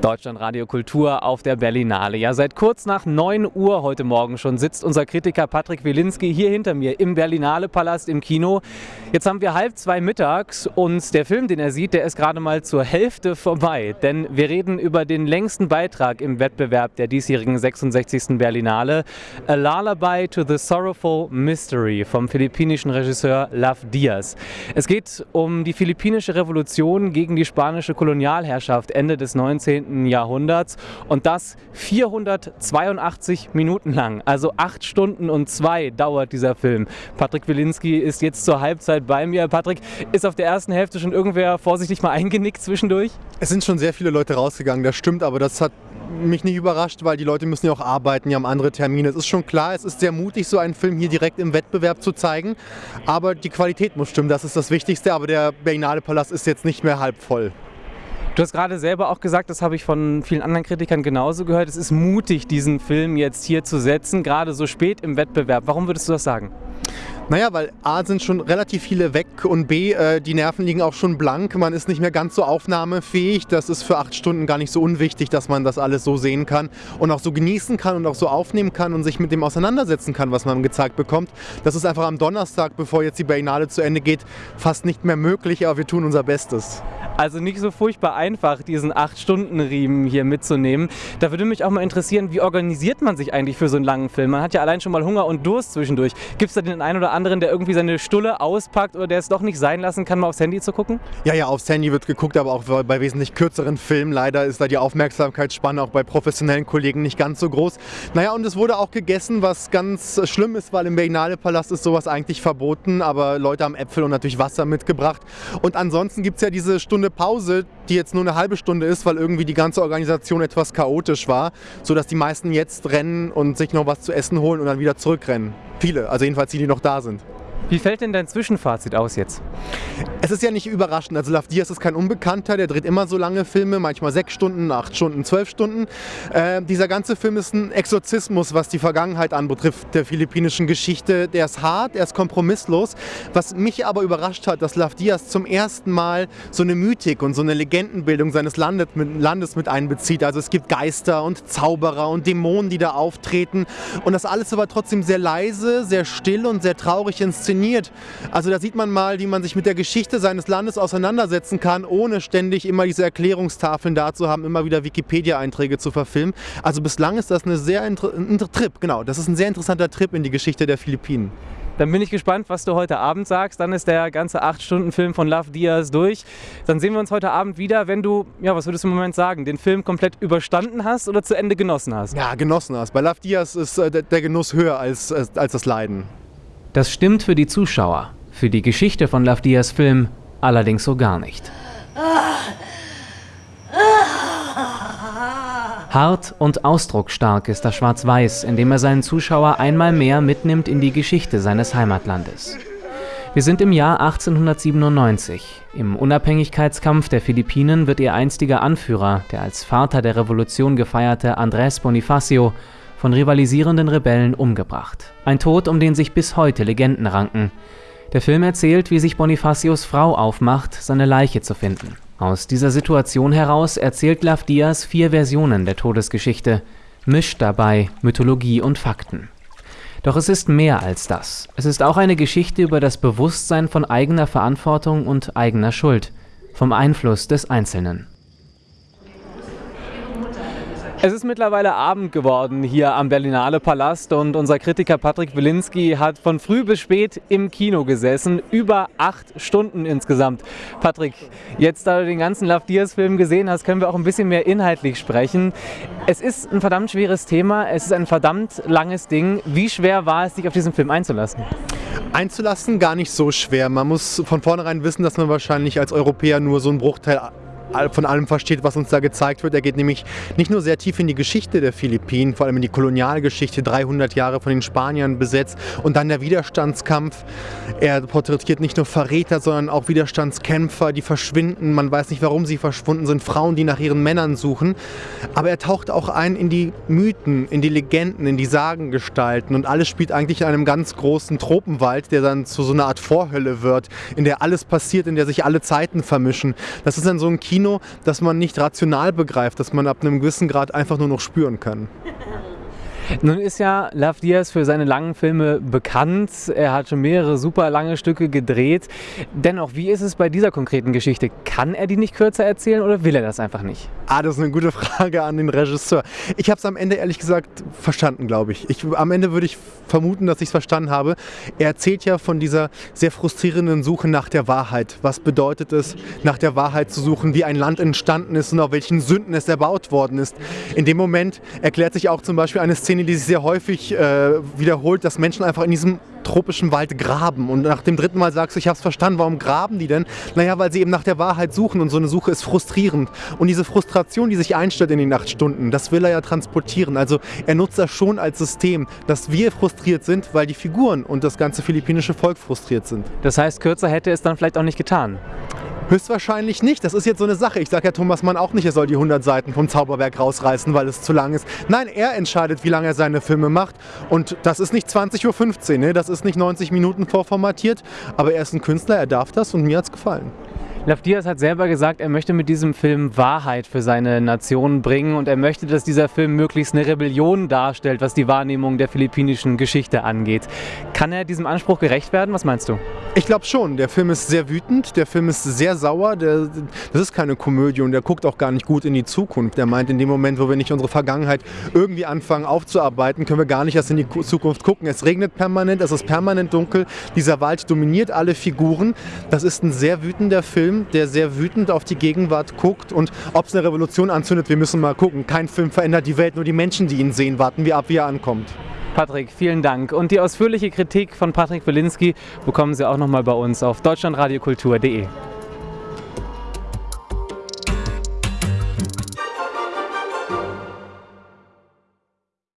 Deutschlandradio Kultur auf der Berlinale. Ja, seit kurz nach 9 Uhr heute Morgen schon sitzt unser Kritiker Patrick Wilinski hier hinter mir im Berlinale Palast im Kino. Jetzt haben wir halb zwei mittags und der Film, den er sieht, der ist gerade mal zur Hälfte vorbei. Denn wir reden über den längsten Beitrag im Wettbewerb der diesjährigen 66. Berlinale. A Lullaby to the Sorrowful Mystery vom philippinischen Regisseur Love Diaz. Es geht um die philippinische Revolution gegen die spanische Kolonialherrschaft Ende des 19. Jahrhunderts und das 482 Minuten lang. Also acht Stunden und zwei dauert dieser Film. Patrick Wilinski ist jetzt zur Halbzeit bei mir. Patrick, ist auf der ersten Hälfte schon irgendwer vorsichtig mal eingenickt zwischendurch? Es sind schon sehr viele Leute rausgegangen, das stimmt, aber das hat mich nicht überrascht, weil die Leute müssen ja auch arbeiten, die haben andere Termine. Es ist schon klar, es ist sehr mutig, so einen Film hier direkt im Wettbewerb zu zeigen, aber die Qualität muss stimmen, das ist das Wichtigste, aber der Berlinale Palast ist jetzt nicht mehr halb voll. Du hast gerade selber auch gesagt, das habe ich von vielen anderen Kritikern genauso gehört, es ist mutig, diesen Film jetzt hier zu setzen, gerade so spät im Wettbewerb. Warum würdest du das sagen? Naja, weil A sind schon relativ viele weg und B, äh, die Nerven liegen auch schon blank. Man ist nicht mehr ganz so aufnahmefähig. Das ist für acht Stunden gar nicht so unwichtig, dass man das alles so sehen kann und auch so genießen kann und auch so aufnehmen kann und sich mit dem auseinandersetzen kann, was man gezeigt bekommt. Das ist einfach am Donnerstag, bevor jetzt die Berlinale zu Ende geht, fast nicht mehr möglich, aber wir tun unser Bestes. Also nicht so furchtbar einfach, diesen 8-Stunden-Riemen hier mitzunehmen. Da würde mich auch mal interessieren, wie organisiert man sich eigentlich für so einen langen Film? Man hat ja allein schon mal Hunger und Durst zwischendurch. Gibt es da den einen oder anderen, der irgendwie seine Stulle auspackt oder der es doch nicht sein lassen kann, mal aufs Handy zu gucken? Ja, ja, aufs Handy wird geguckt, aber auch bei wesentlich kürzeren Filmen. Leider ist da die Aufmerksamkeitsspanne auch bei professionellen Kollegen nicht ganz so groß. Naja, und es wurde auch gegessen, was ganz schlimm ist, weil im Berlinale Palast ist sowas eigentlich verboten, aber Leute haben Äpfel und natürlich Wasser mitgebracht. Und ansonsten gibt es ja diese Stunde Pause, die jetzt nur eine halbe Stunde ist, weil irgendwie die ganze Organisation etwas chaotisch war, sodass die meisten jetzt rennen und sich noch was zu essen holen und dann wieder zurückrennen. Viele, also jedenfalls die, die noch da sind. Wie fällt denn dein Zwischenfazit aus jetzt? Es ist ja nicht überraschend. Also Love Diaz ist kein Unbekannter, der dreht immer so lange Filme, manchmal sechs Stunden, acht Stunden, zwölf Stunden. Äh, dieser ganze Film ist ein Exorzismus, was die Vergangenheit anbetrifft, der philippinischen Geschichte. Der ist hart, er ist kompromisslos. Was mich aber überrascht hat, dass Love Diaz zum ersten Mal so eine Mythik und so eine Legendenbildung seines Landes mit, Landes mit einbezieht. Also es gibt Geister und Zauberer und Dämonen, die da auftreten. Und das alles aber trotzdem sehr leise, sehr still und sehr traurig inszeniert. Also da sieht man mal, wie man sich mit der Geschichte seines Landes auseinandersetzen kann, ohne ständig immer diese Erklärungstafeln da zu haben, immer wieder Wikipedia-Einträge zu verfilmen. Also bislang ist das eine sehr ein Trip, genau. Das ist ein sehr interessanter Trip in die Geschichte der Philippinen. Dann bin ich gespannt, was du heute Abend sagst. Dann ist der ganze 8-Stunden-Film von Love Diaz durch. Dann sehen wir uns heute Abend wieder, wenn du, ja, was würdest du im Moment sagen, den Film komplett überstanden hast oder zu Ende genossen hast? Ja, genossen hast. Bei Love Diaz ist äh, der Genuss höher als, als das Leiden. Das stimmt für die Zuschauer, für die Geschichte von Lavdias Film allerdings so gar nicht. Hart und ausdrucksstark ist das Schwarz-Weiß, indem er seinen Zuschauer einmal mehr mitnimmt in die Geschichte seines Heimatlandes. Wir sind im Jahr 1897. Im Unabhängigkeitskampf der Philippinen wird ihr einstiger Anführer, der als Vater der Revolution gefeierte Andrés Bonifacio, von rivalisierenden Rebellen umgebracht. Ein Tod, um den sich bis heute Legenden ranken. Der Film erzählt, wie sich Bonifacios Frau aufmacht, seine Leiche zu finden. Aus dieser Situation heraus erzählt Lav Diaz vier Versionen der Todesgeschichte, mischt dabei Mythologie und Fakten. Doch es ist mehr als das. Es ist auch eine Geschichte über das Bewusstsein von eigener Verantwortung und eigener Schuld, vom Einfluss des Einzelnen. Es ist mittlerweile Abend geworden hier am Berlinale Palast und unser Kritiker Patrick Wilinski hat von früh bis spät im Kino gesessen, über acht Stunden insgesamt. Patrick, jetzt da du den ganzen Love Diaz Film gesehen hast, können wir auch ein bisschen mehr inhaltlich sprechen. Es ist ein verdammt schweres Thema, es ist ein verdammt langes Ding. Wie schwer war es, dich auf diesen Film einzulassen? Einzulassen gar nicht so schwer. Man muss von vornherein wissen, dass man wahrscheinlich als Europäer nur so einen Bruchteil von allem versteht, was uns da gezeigt wird. Er geht nämlich nicht nur sehr tief in die Geschichte der Philippinen, vor allem in die Kolonialgeschichte, 300 Jahre von den Spaniern besetzt und dann der Widerstandskampf. Er porträtiert nicht nur Verräter, sondern auch Widerstandskämpfer, die verschwinden. Man weiß nicht, warum sie verschwunden sind. Frauen, die nach ihren Männern suchen. Aber er taucht auch ein in die Mythen, in die Legenden, in die Sagengestalten und alles spielt eigentlich in einem ganz großen Tropenwald, der dann zu so einer Art Vorhölle wird, in der alles passiert, in der sich alle Zeiten vermischen. Das ist dann so ein Kino, Kino, das man nicht rational begreift, das man ab einem gewissen Grad einfach nur noch spüren kann. Nun ist ja Love Diaz für seine langen Filme bekannt. Er hat schon mehrere super lange Stücke gedreht. Dennoch, wie ist es bei dieser konkreten Geschichte? Kann er die nicht kürzer erzählen oder will er das einfach nicht? Ah, das ist eine gute Frage an den Regisseur. Ich habe es am Ende ehrlich gesagt verstanden, glaube ich. ich. Am Ende würde ich vermuten, dass ich es verstanden habe. Er erzählt ja von dieser sehr frustrierenden Suche nach der Wahrheit. Was bedeutet es, nach der Wahrheit zu suchen, wie ein Land entstanden ist und auf welchen Sünden es erbaut worden ist. In dem Moment erklärt sich auch zum Beispiel eine Szene, Szene, die sich sehr häufig äh, wiederholt, dass Menschen einfach in diesem tropischen Wald graben. Und nach dem dritten Mal sagst du, ich habe es verstanden, warum graben die denn? Naja, weil sie eben nach der Wahrheit suchen und so eine Suche ist frustrierend. Und diese Frustration, die sich einstellt in den acht Stunden, das will er ja transportieren. Also er nutzt das schon als System, dass wir frustriert sind, weil die Figuren und das ganze philippinische Volk frustriert sind. Das heißt, kürzer hätte es dann vielleicht auch nicht getan. Höchstwahrscheinlich nicht. Das ist jetzt so eine Sache. Ich sage ja Thomas Mann auch nicht, er soll die 100 Seiten vom Zauberwerk rausreißen, weil es zu lang ist. Nein, er entscheidet, wie lange er seine Filme macht. Und das ist nicht 20.15 Uhr, ne? das ist nicht 90 Minuten vorformatiert. Aber er ist ein Künstler, er darf das und mir hat es gefallen. Laf Diaz hat selber gesagt, er möchte mit diesem Film Wahrheit für seine Nation bringen und er möchte, dass dieser Film möglichst eine Rebellion darstellt, was die Wahrnehmung der philippinischen Geschichte angeht. Kann er diesem Anspruch gerecht werden? Was meinst du? Ich glaube schon. Der Film ist sehr wütend, der Film ist sehr sauer. Der, das ist keine Komödie und der guckt auch gar nicht gut in die Zukunft. Der meint, in dem Moment, wo wir nicht unsere Vergangenheit irgendwie anfangen aufzuarbeiten, können wir gar nicht erst in die Zukunft gucken. Es regnet permanent, es ist permanent dunkel. Dieser Wald dominiert alle Figuren. Das ist ein sehr wütender Der sehr wütend auf die Gegenwart guckt und ob es eine Revolution anzündet, wir müssen mal gucken. Kein Film verändert die Welt, nur die Menschen, die ihn sehen. Warten wir ab, wie er ankommt. Patrick, vielen Dank. Und die ausführliche Kritik von Patrick Wilinski bekommen Sie auch nochmal bei uns auf deutschlandradiokultur.de.